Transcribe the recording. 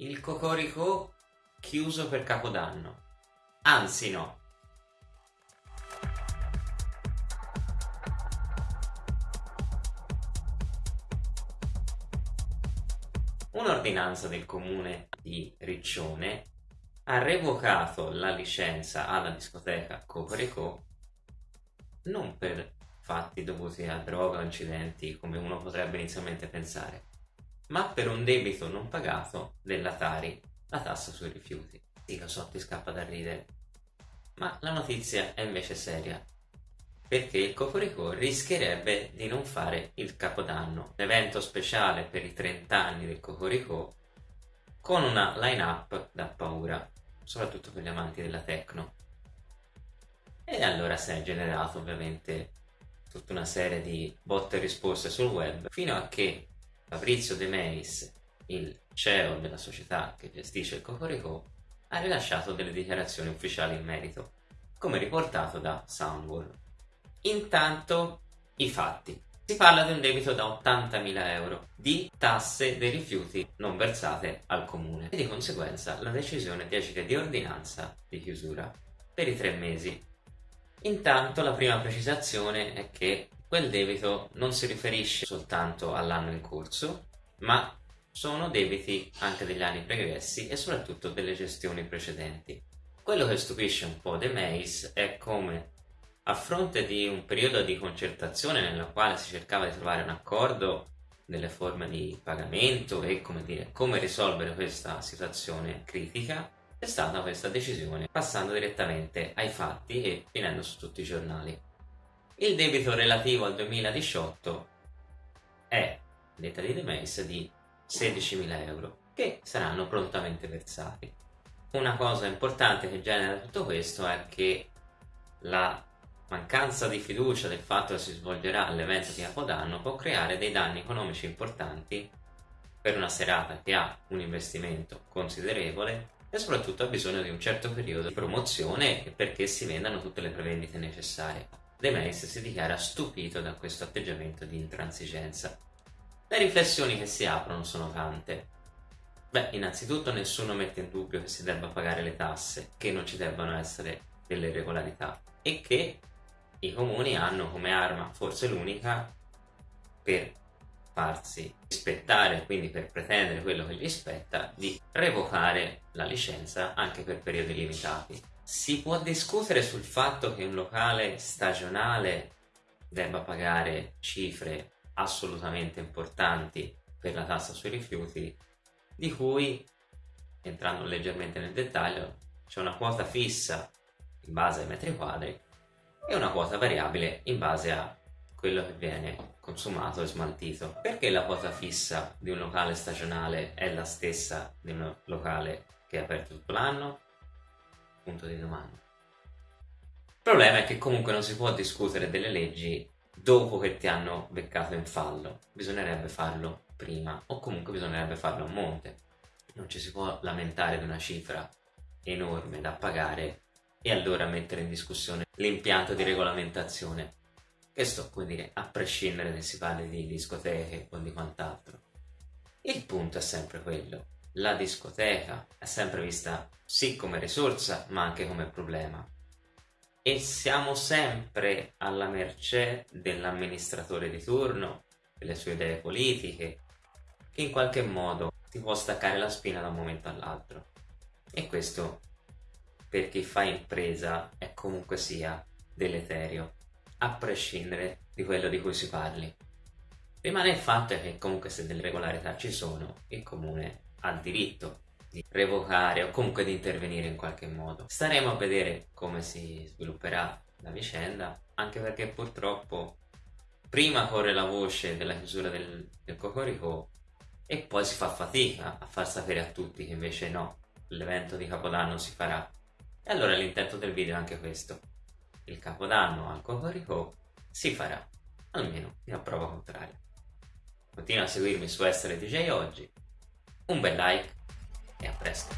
il Cocorico chiuso per Capodanno. Anzi no. Un'ordinanza del comune di Riccione ha revocato la licenza alla discoteca Cocorico non per fatti dovuti a droga o incidenti come uno potrebbe inizialmente pensare, ma per un debito non pagato della Tari, la tassa sui rifiuti. Sì, lo so, ti scappa da ridere, ma la notizia è invece seria, perché il Cocorico rischierebbe di non fare il Capodanno, l'evento speciale per i 30 anni del Cocorico, con una line-up da paura, soprattutto per gli amanti della techno. E allora si è generato ovviamente tutta una serie di botte e risposte sul web, fino a che Fabrizio De Meis, il CEO della società che gestisce il Cocorico, ha rilasciato delle dichiarazioni ufficiali in merito, come riportato da Soundwall. Intanto, i fatti. Si parla di un debito da 80.000 euro di tasse dei rifiuti non versate al comune e di conseguenza la decisione di agire di ordinanza di chiusura per i tre mesi. Intanto la prima precisazione è che quel debito non si riferisce soltanto all'anno in corso, ma sono debiti anche degli anni pregressi e soprattutto delle gestioni precedenti. Quello che stupisce un po' De Meis è come, a fronte di un periodo di concertazione nella quale si cercava di trovare un accordo delle forme di pagamento e come, dire, come risolvere questa situazione critica, è stata questa decisione passando direttamente ai fatti e finendo su tutti i giornali. Il debito relativo al 2018 è, detta di Demeis, di 16.000 euro, che saranno prontamente versati. Una cosa importante che genera tutto questo è che la mancanza di fiducia del fatto che si svolgerà l'evento di Capodanno può creare dei danni economici importanti per una serata che ha un investimento considerevole e soprattutto ha bisogno di un certo periodo di promozione perché si vendano tutte le prevendite necessarie. De Meis si dichiara stupito da questo atteggiamento di intransigenza. Le riflessioni che si aprono sono tante. Beh, innanzitutto nessuno mette in dubbio che si debba pagare le tasse, che non ci debbano essere delle irregolarità e che i comuni hanno come arma, forse l'unica, per farsi rispettare, quindi per pretendere quello che gli spetta, di revocare la licenza anche per periodi limitati. Si può discutere sul fatto che un locale stagionale debba pagare cifre assolutamente importanti per la tassa sui rifiuti, di cui, entrando leggermente nel dettaglio, c'è una quota fissa in base ai metri quadri e una quota variabile in base a quello che viene consumato e smaltito. Perché la quota fissa di un locale stagionale è la stessa di un locale che è aperto tutto l'anno? Punto di domanda. Il problema è che comunque non si può discutere delle leggi dopo che ti hanno beccato in fallo, bisognerebbe farlo prima o comunque bisognerebbe farlo a monte. Non ci si può lamentare di una cifra enorme da pagare e allora mettere in discussione l'impianto di regolamentazione. Questo, come dire, a prescindere se si parli di discoteche o di quant'altro. Il punto è sempre quello la discoteca è sempre vista sì come risorsa ma anche come problema e siamo sempre alla mercé dell'amministratore di turno, delle sue idee politiche, che in qualche modo ti può staccare la spina da un momento all'altro. E questo, per chi fa impresa, è comunque sia deleterio, a prescindere di quello di cui si parli. Rimane il fatto che comunque se delle regolarità ci sono, il comune ha il diritto di revocare o comunque di intervenire in qualche modo. Staremo a vedere come si svilupperà la vicenda, anche perché purtroppo prima corre la voce della chiusura del, del Cocorico e poi si fa fatica a far sapere a tutti che invece no, l'evento di Capodanno si farà. E allora l'intento del video è anche questo. Il Capodanno al Cocorico si farà, almeno a prova contraria. Continua a seguirmi su Essere DJ Oggi un bel like e a presto!